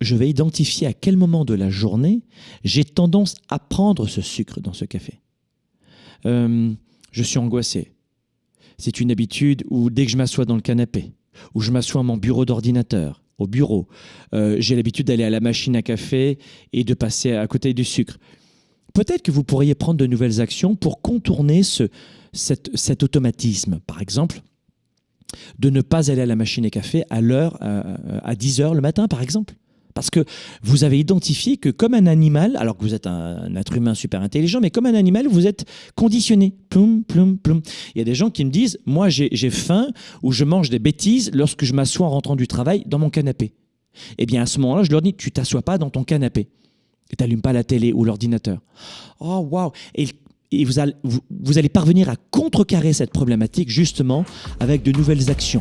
je vais identifier à quel moment de la journée j'ai tendance à prendre ce sucre dans ce café. Euh, je suis angoissé. C'est une habitude où dès que je m'assois dans le canapé, ou je m'assois à mon bureau d'ordinateur, au bureau, euh, j'ai l'habitude d'aller à la machine à café et de passer à côté du sucre. Peut-être que vous pourriez prendre de nouvelles actions pour contourner ce, cet automatisme. Par exemple, de ne pas aller à la machine à café à l'heure, à 10 heures le matin, par exemple. Parce que vous avez identifié que comme un animal, alors que vous êtes un, être humain super intelligent, mais comme un animal, vous êtes conditionné. Plum, plum, plum. Il y a des gens qui me disent, moi j'ai faim ou je mange des bêtises lorsque je m'assois en rentrant du travail dans mon canapé. Eh bien à ce moment-là, je leur dis, tu t'assois pas dans ton canapé. Et t'allumes pas la télé ou l'ordinateur. Oh waouh Et vous allez parvenir à contrecarrer cette problématique justement avec de nouvelles actions.